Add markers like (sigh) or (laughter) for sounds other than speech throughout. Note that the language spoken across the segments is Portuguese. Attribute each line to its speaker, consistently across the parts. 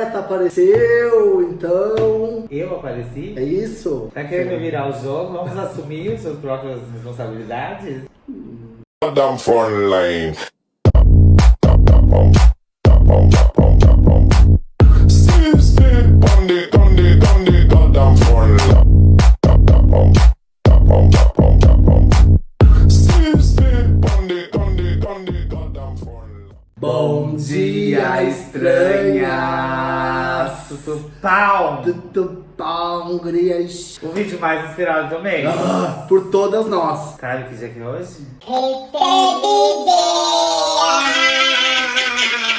Speaker 1: Neto apareceu, então...
Speaker 2: Eu apareci?
Speaker 1: É isso?
Speaker 2: Tá querendo virar o jogo? Vamos assumir suas próprias responsabilidades?
Speaker 3: Goddamn phone line. Sleep, sleep on
Speaker 2: pau!
Speaker 1: Tudo bom, gurias?
Speaker 2: O vídeo mais inspirado do mês.
Speaker 1: Ah, por todas nós.
Speaker 2: Sabe que dia que é hoje?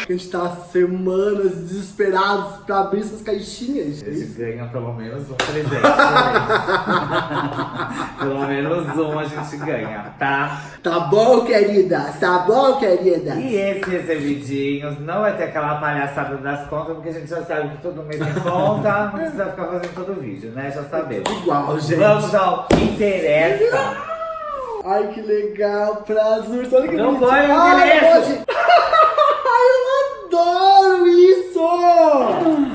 Speaker 1: A gente tá há semanas desesperados pra abrir essas caixinhas.
Speaker 2: A gente ganha pelo menos um presente. (laughs) pelo menos um a gente ganha, tá?
Speaker 1: Tá bom, queridas? Tá bom, querida?
Speaker 2: E esses recebidinhos não vai ter aquela palhaçada das contas, porque a gente já sabe que todo mês tem conta, não precisa ficar fazendo todo vídeo, né? Já sabemos.
Speaker 1: Igual, gente.
Speaker 2: Vamos ao que interessa.
Speaker 1: Ai, que legal, prazer. Olha que
Speaker 2: Não vai, eu
Speaker 1: Ai,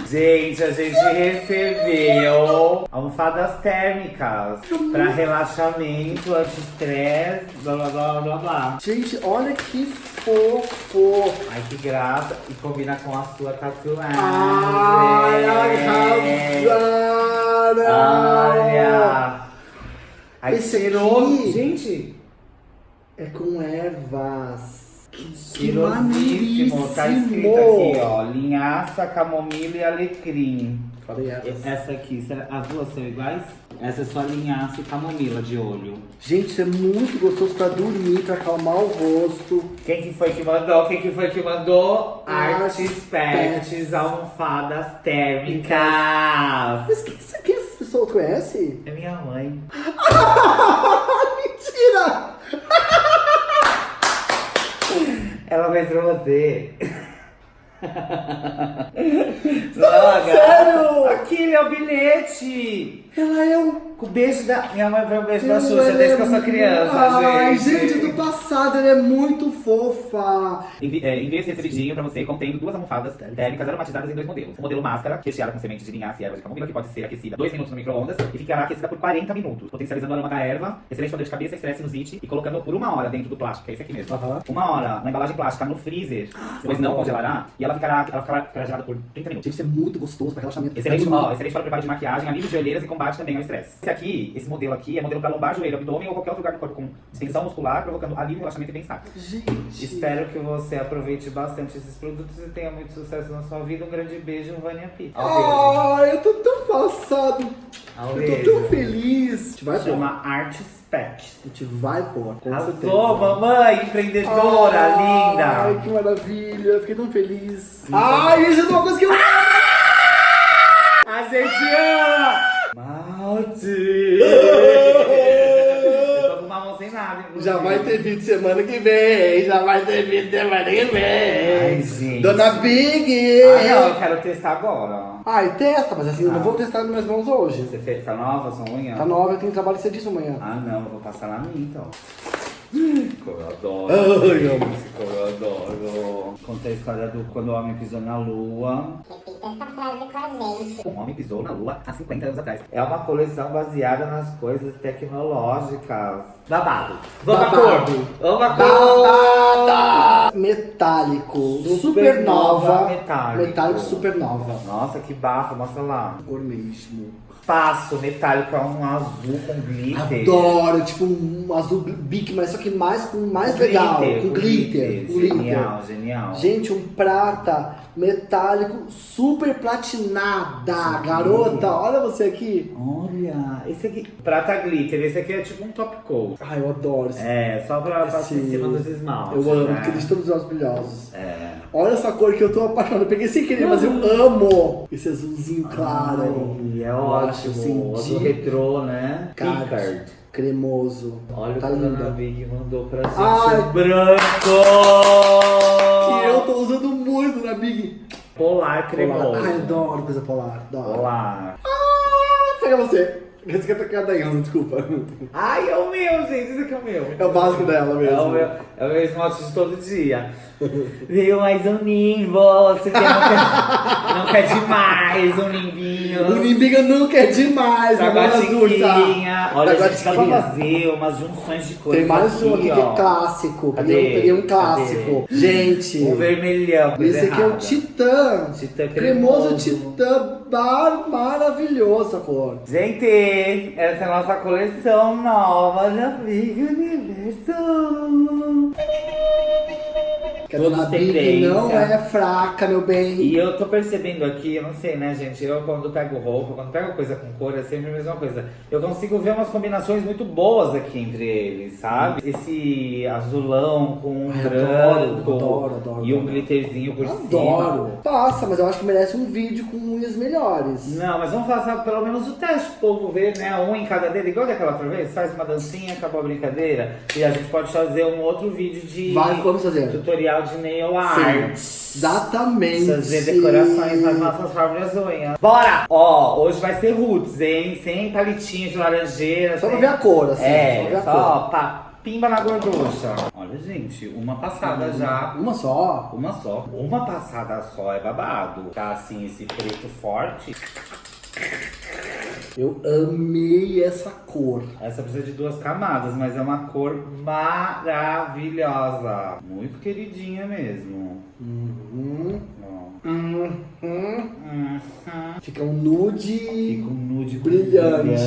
Speaker 2: Gente, a gente recebeu almofadas térmicas pra relaxamento, anti-estresse, blá blá blá blá blá.
Speaker 1: Gente, olha que fofo.
Speaker 2: Ai, que graça. E combina com a sua tatuagem.
Speaker 1: Ai, arrasaram.
Speaker 2: Olha! Ai,
Speaker 1: Esse
Speaker 2: cheiroso.
Speaker 1: aqui-
Speaker 2: Gente,
Speaker 1: É com ervas.
Speaker 2: Cheirosíssimo. Tá escrito aqui, ó. Linhaça, camomila e alecrim.
Speaker 1: Falei ervas.
Speaker 2: Essa aqui, será- as duas são iguais? Essa é só linhaça e camomila de olho.
Speaker 1: Gente, isso é muito gostoso pra dormir, pra acalmar o rosto.
Speaker 2: Quem que foi que mandou? Quem que foi que mandou?
Speaker 1: Artes
Speaker 2: Artes Pets, almofadas térmicas.
Speaker 1: Mas que isso aqui essa pessoa conhece?
Speaker 2: É minha mãe. (laughs) Ela fez pra você.
Speaker 1: Não, sério?
Speaker 2: Aquele é o bilhete.
Speaker 1: Ela é.
Speaker 2: Com o beijo da. Minha mãe foi um beijo da Xuxa
Speaker 1: é
Speaker 2: desde que eu sou criança,
Speaker 1: Ai,
Speaker 2: gente.
Speaker 1: gente, do passado, ela é muito fofa.
Speaker 2: Envi é, enviei esse recebidinho pra você contendo duas almofadas térmicas aromatizadas em dois modelos. O modelo máscara, recheada com sementes de linhaça e ervas de camomila, que pode ser aquecida 2 minutos no micro-ondas e ficará aquecida por 40 minutos, potencializando o aroma da erva, excelente poder de cabeça, estresse, sinusite e colocando por uma hora dentro do plástico, é esse aqui mesmo. Uma hora na embalagem plástica no freezer, depois não congelará e ela ficará, ela ficará, gelada por 30 minutos.
Speaker 1: Gente, isso é muito gostoso pra relaxamento.
Speaker 2: Excelente,
Speaker 1: É
Speaker 2: ó, excelente para preparo de maquiagem, alívio de olheiras e combate também ao estresse. Esse aqui, esse modelo aqui, é modelo para lombar, joelho, abdômen ou qualquer outro lugar do corpo com distensão muscular, provocando alívio, relaxamento e bem-estar.
Speaker 1: Gente.
Speaker 2: Espero que você aproveite bastante esses produtos e tenha muito sucesso na sua vida. Um grande beijo, Vânia P.
Speaker 1: Ai, eu tô tão passado.
Speaker 2: Ao
Speaker 1: Eu tô tão feliz. A gente vai pôr.
Speaker 2: Chama Arts Pets.
Speaker 1: A gente vai pôr, com certeza.
Speaker 2: Arrasou, mamãe, empreendedora,
Speaker 1: Ai,
Speaker 2: linda.
Speaker 1: que maravilha. Eu Fiquei tão feliz. Ai, isso é uma coisa que eu...
Speaker 2: A gente ama!
Speaker 1: Já vai ter vídeo semana que vem. Já vai ter vídeo semana que vem.
Speaker 2: Ai, gente.
Speaker 1: Dona Big.
Speaker 2: Ah, não, eu quero testar agora.
Speaker 1: Ai, testa, mas assim, eu não
Speaker 2: Ah.
Speaker 1: vou testar nas minhas mãos hoje.
Speaker 2: Você fez, tá nova sua unha?
Speaker 1: Tá nova, eu tenho trabalho cedíssimo amanhã.
Speaker 2: Ah, não, eu vou passar na minha então. Como eu adoro.
Speaker 1: Ai,
Speaker 2: gente, Como eu adoro. Conta a história do quando o homem pisou na lua.
Speaker 4: Essa frase com a gente.
Speaker 2: Um homem pisou na lua há 50 anos atrás. É uma coleção baseada nas coisas tecnológicas. Babado. Vamos
Speaker 1: Babado.
Speaker 2: cor. Vamos cor.
Speaker 1: Metálico.
Speaker 2: Supernova
Speaker 1: Supernova.
Speaker 2: metálico.
Speaker 1: Metálico supernova.
Speaker 2: Nossa, que bafo. Mostra lá.
Speaker 1: Cor mesmo.
Speaker 2: Passo metálico é um azul com glitter.
Speaker 1: Adoro, tipo um azul bique, mas só que mais com mais
Speaker 2: Com
Speaker 1: legal.
Speaker 2: glitter,
Speaker 1: com
Speaker 2: com
Speaker 1: glitter.
Speaker 2: glitter.
Speaker 1: com glitter.
Speaker 2: Genial, genial.
Speaker 1: Gente, um prata metálico super platinada.
Speaker 2: Sim.
Speaker 1: Garota, olha você aqui.
Speaker 2: Olha, esse aqui. Prata glitter, esse aqui é tipo um top coat.
Speaker 1: Ai, eu adoro esse.
Speaker 2: É, só pra passar em cima dos esmaltes.
Speaker 1: Eu amo,
Speaker 2: né?
Speaker 1: porque deixa todos os olhos brilhosos.
Speaker 2: É.
Speaker 1: Olha essa cor que eu tô apaixonado. Eu peguei sem querer, mas eu amo esse azulzinho claro.
Speaker 2: Ai, é
Speaker 1: Eu
Speaker 2: ótimo.
Speaker 1: assim,
Speaker 2: Azul
Speaker 1: de-
Speaker 2: retrô, né?
Speaker 1: Card.
Speaker 2: Picard.
Speaker 1: Cremoso.
Speaker 2: Olha
Speaker 1: tá
Speaker 2: o que a. Big mandou pra gente.
Speaker 1: Ai.
Speaker 2: o branco!
Speaker 1: Que eu tô usando muito na Big.
Speaker 2: Polar cremoso.
Speaker 1: Polar. Ai, adoro coisa polar. Adoro.
Speaker 2: Polar.
Speaker 1: Ah, pega você. Esse aqui é a cara da desculpa.
Speaker 2: Ai, é o meu, gente. Esse aqui é o meu.
Speaker 1: É o básico dela
Speaker 2: É o
Speaker 1: mesmo.
Speaker 2: meu, é o meu esmalte de todo dia. Veio mais um nimbo. Você quer, não, quer, não quer demais um nimbinho.
Speaker 1: O Nimbiga nunca é demais, azul,
Speaker 2: guaxiquinha.
Speaker 1: tá?
Speaker 2: Olha,
Speaker 1: Pra
Speaker 2: gente, dá pra
Speaker 1: guaxiquinha.
Speaker 2: fazer umas junções de cores
Speaker 1: Tem mais um aqui que é clássico.
Speaker 2: Cadê?
Speaker 1: Peguei, peguei um clássico. Gente,
Speaker 2: Um vermelhão.
Speaker 1: esse aqui é o. Titã.
Speaker 2: Titã
Speaker 1: Cremoso
Speaker 2: cremoso.
Speaker 1: Titã bar maravilhoso a cor.
Speaker 2: Gente, essa é a nossa coleção nova da Big Universo.
Speaker 1: Que a
Speaker 2: Todos
Speaker 1: dona não é fraca, meu bem.
Speaker 2: E eu tô percebendo aqui, eu não sei, né, gente? Eu quando pego roupa, quando pego coisa com cor, é sempre a mesma coisa. Eu consigo ver umas combinações muito boas aqui entre eles, sabe? Esse azulão com um
Speaker 1: Ai,
Speaker 2: branco
Speaker 1: adoro, adoro, adoro,
Speaker 2: e um
Speaker 1: adoro.
Speaker 2: glitterzinho por cima.
Speaker 1: Adoro. Passa, mas eu acho que merece um vídeo com unhas melhores.
Speaker 2: Não, mas vamos fazer pelo menos o teste pro povo ver, né? Um em cada dedo, igual daquela outra vez, faz uma dancinha, acabou a brincadeira. E a gente pode fazer um outro vídeo de
Speaker 1: Vai, vamos fazer.
Speaker 2: tutorial de nail art.
Speaker 1: Sim, exatamente.
Speaker 2: Fazer decorações nas nossas próprias unhas. Bora! Ó, hoje vai ser roots, hein? Sem palitinho de laranjeira.
Speaker 1: Só pra
Speaker 2: sem-
Speaker 1: ver a cor, assim. só pra
Speaker 2: É,
Speaker 1: a
Speaker 2: só pá, pimba na gorducha. Olha, gente, uma passada já.
Speaker 1: Uma só.
Speaker 2: Uma só. Uma passada só é babado. Tá assim, esse preto forte.
Speaker 1: Eu amei essa cor.
Speaker 2: Essa precisa de duas camadas, mas é uma cor maravilhosa. Muito queridinha mesmo.
Speaker 1: Uhum. Uhum.
Speaker 2: Uhum.
Speaker 1: Fica um nude
Speaker 2: Fica um nude
Speaker 1: brilhante.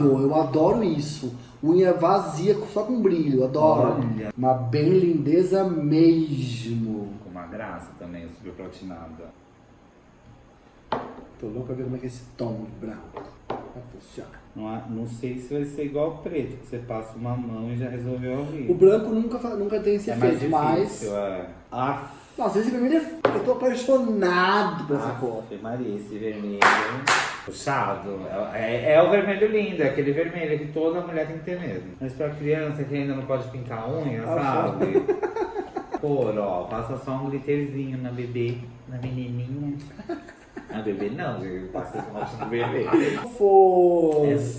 Speaker 1: Eu adoro isso. Unha vazia só com brilho, adoro.
Speaker 2: Olha.
Speaker 1: Uma bem lindeza mesmo.
Speaker 2: Com uma graça também, super platinada.
Speaker 1: Tô louco pra ver como é que é esse tom de branco vai funcionar.
Speaker 2: Não, não sei se vai ser igual ao preto, que você passa uma mão e já resolveu a vida.
Speaker 1: O branco nunca, nunca tem esse
Speaker 2: é mais
Speaker 1: efeito, mas.
Speaker 2: difícil, é. Ah,
Speaker 1: Nossa, esse vermelho é... Eu tô apaixonado por essa cor.
Speaker 2: Ave Maria, esse vermelho puxado. É, é- é o vermelho lindo, é aquele vermelho que toda mulher tem que ter mesmo. Mas pra criança que ainda não pode pintar a unha,
Speaker 1: Ah,
Speaker 2: sabe? (laughs) Cor, ó, passa só um glitterzinho na bebê, na menininha. Na bebê não, gente, passa no bebê.
Speaker 1: Fofo.
Speaker 2: É isso.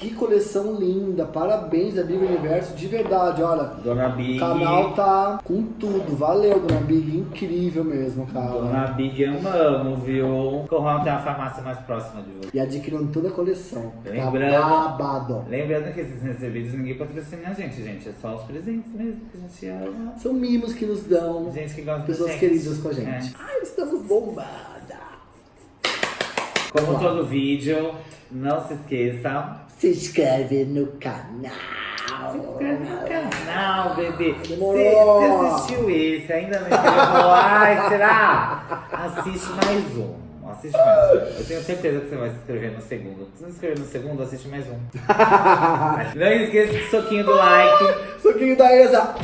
Speaker 1: Que coleção linda. Parabéns a Big Universo, de verdade. Olha,
Speaker 2: Dona Big.
Speaker 1: o canal tá com tudo. Valeu, Dona Big. Incrível mesmo, cara.
Speaker 2: Dona Big amamos, viu? Corrão tem uma farmácia mais próxima de você.
Speaker 1: E adquirindo toda a coleção. Tá
Speaker 2: Lembrando-
Speaker 1: babado.
Speaker 2: Lembrando que esses recebidos ninguém patrocina a gente, gente. É só os presentes mesmo que a gente ama.
Speaker 1: São mimos que nos dão.
Speaker 2: Gente que gosta
Speaker 1: Pessoas
Speaker 2: da
Speaker 1: queridas com a gente.
Speaker 2: É.
Speaker 1: Ai, estamos bombada.
Speaker 2: Como todo vídeo, não se esqueça.
Speaker 1: Se inscreve no canal.
Speaker 2: Se inscreve no canal, bebê.
Speaker 1: Demorou.
Speaker 2: Você assistiu esse, ainda não inscreveu? Ai, será? Assiste mais um. Assiste mais um. Eu tenho certeza que você vai se inscrever no segundo. Se não se inscrever no segundo, assiste mais um. (laughs) não esqueça do soquinho do like.
Speaker 1: Suquinho da Eza.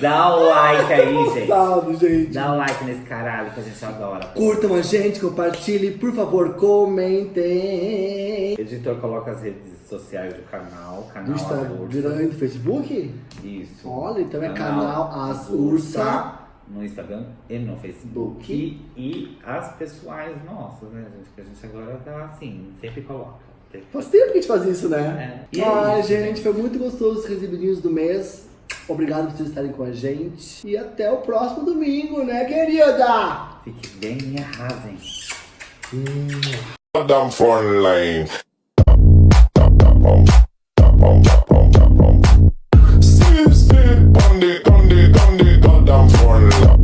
Speaker 2: Dá o like aí, gente.
Speaker 1: Salve, gente.
Speaker 2: Dá o like nesse caralho que a gente adora.
Speaker 1: Curtam a gente, compartilhem, por favor, comentem.
Speaker 2: O editor coloca as redes sociais do canal, canal
Speaker 1: No
Speaker 2: As
Speaker 1: Instagram e do Facebook?
Speaker 2: Isso.
Speaker 1: Olha, então é canal As Ursa.
Speaker 2: No Instagram e no Facebook.
Speaker 1: Book.
Speaker 2: E as pessoais nossas, né, gente? Que a gente agora tá assim, sempre coloca.
Speaker 1: Faz tempo que a gente faz isso, né?
Speaker 2: É. E é
Speaker 1: Ai,
Speaker 2: isso,
Speaker 1: gente, foi muito gostoso os recebidinhos do mês. Obrigado por vocês estarem com a gente. E até o próximo domingo, né, querida?
Speaker 2: Fique bem e arrasem.
Speaker 3: Hum. Dundee, Dundee, Dundee, Goddamn for.